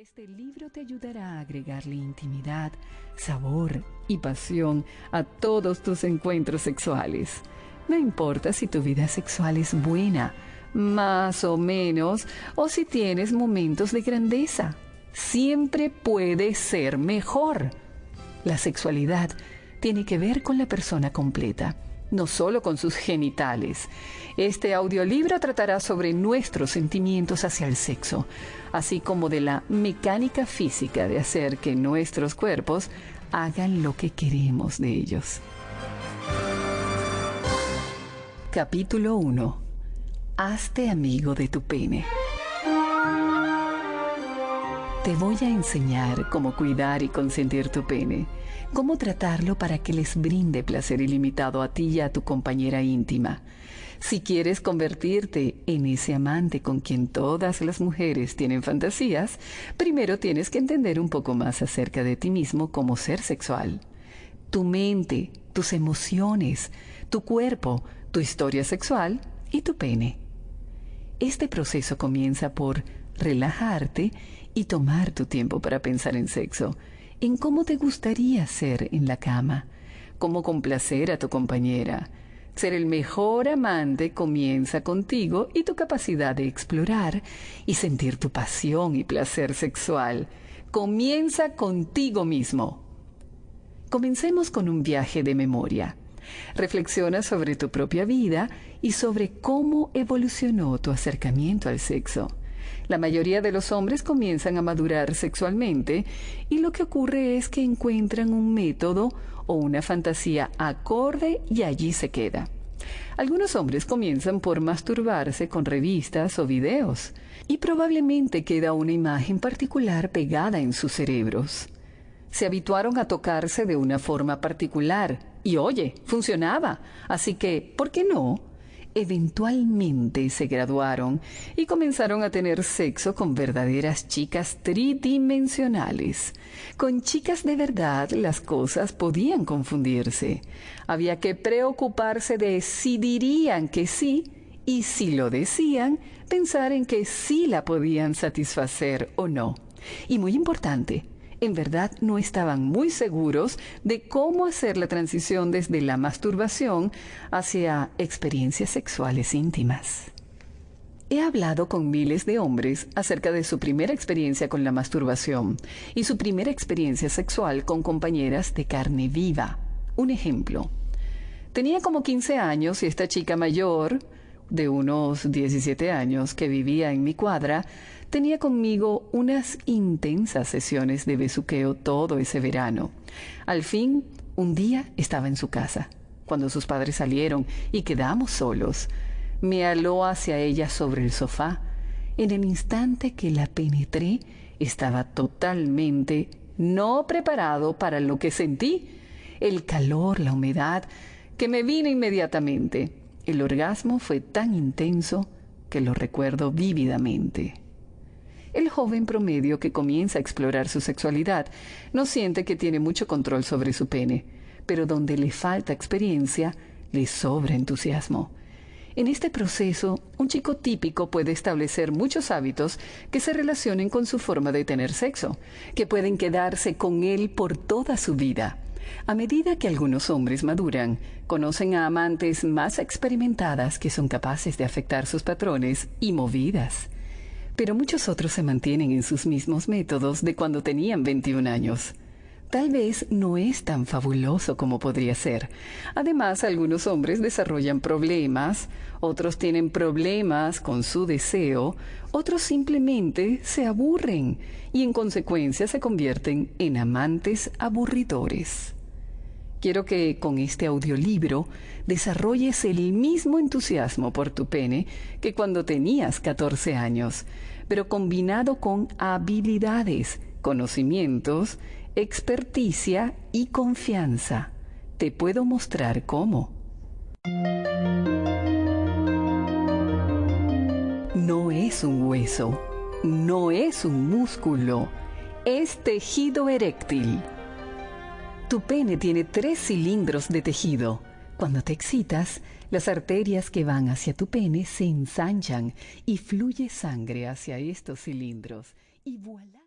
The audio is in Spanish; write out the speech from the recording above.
Este libro te ayudará a agregarle intimidad, sabor y pasión a todos tus encuentros sexuales. No importa si tu vida sexual es buena, más o menos, o si tienes momentos de grandeza. Siempre puede ser mejor. La sexualidad tiene que ver con la persona completa no solo con sus genitales. Este audiolibro tratará sobre nuestros sentimientos hacia el sexo, así como de la mecánica física de hacer que nuestros cuerpos hagan lo que queremos de ellos. Capítulo 1. Hazte amigo de tu pene. Te voy a enseñar cómo cuidar y consentir tu pene, cómo tratarlo para que les brinde placer ilimitado a ti y a tu compañera íntima. Si quieres convertirte en ese amante con quien todas las mujeres tienen fantasías, primero tienes que entender un poco más acerca de ti mismo como ser sexual. Tu mente, tus emociones, tu cuerpo, tu historia sexual y tu pene. Este proceso comienza por relajarte y tomar tu tiempo para pensar en sexo, en cómo te gustaría ser en la cama, cómo complacer a tu compañera. Ser el mejor amante comienza contigo y tu capacidad de explorar y sentir tu pasión y placer sexual. Comienza contigo mismo. Comencemos con un viaje de memoria. Reflexiona sobre tu propia vida y sobre cómo evolucionó tu acercamiento al sexo. La mayoría de los hombres comienzan a madurar sexualmente y lo que ocurre es que encuentran un método o una fantasía acorde y allí se queda. Algunos hombres comienzan por masturbarse con revistas o videos y probablemente queda una imagen particular pegada en sus cerebros. Se habituaron a tocarse de una forma particular y oye, funcionaba, así que, ¿por qué no? Eventualmente se graduaron y comenzaron a tener sexo con verdaderas chicas tridimensionales. Con chicas de verdad las cosas podían confundirse. Había que preocuparse de si dirían que sí y si lo decían, pensar en que sí la podían satisfacer o no. Y muy importante, en verdad no estaban muy seguros de cómo hacer la transición desde la masturbación hacia experiencias sexuales íntimas. He hablado con miles de hombres acerca de su primera experiencia con la masturbación y su primera experiencia sexual con compañeras de carne viva. Un ejemplo. Tenía como 15 años y esta chica mayor, de unos 17 años, que vivía en mi cuadra, tenía conmigo unas intensas sesiones de besuqueo todo ese verano. Al fin, un día estaba en su casa, cuando sus padres salieron y quedamos solos. Me aló hacia ella sobre el sofá. En el instante que la penetré, estaba totalmente no preparado para lo que sentí. El calor, la humedad, que me vino inmediatamente. El orgasmo fue tan intenso que lo recuerdo vívidamente. El joven promedio que comienza a explorar su sexualidad no siente que tiene mucho control sobre su pene, pero donde le falta experiencia, le sobra entusiasmo. En este proceso, un chico típico puede establecer muchos hábitos que se relacionen con su forma de tener sexo, que pueden quedarse con él por toda su vida. A medida que algunos hombres maduran, conocen a amantes más experimentadas que son capaces de afectar sus patrones y movidas pero muchos otros se mantienen en sus mismos métodos de cuando tenían 21 años. Tal vez no es tan fabuloso como podría ser. Además, algunos hombres desarrollan problemas, otros tienen problemas con su deseo, otros simplemente se aburren y en consecuencia se convierten en amantes aburridores. Quiero que con este audiolibro desarrolles el mismo entusiasmo por tu pene que cuando tenías 14 años, pero combinado con habilidades, conocimientos, experticia y confianza. Te puedo mostrar cómo. No es un hueso, no es un músculo, es tejido eréctil tu pene tiene tres cilindros de tejido. Cuando te excitas, las arterias que van hacia tu pene se ensanchan y fluye sangre hacia estos cilindros. Y voilà.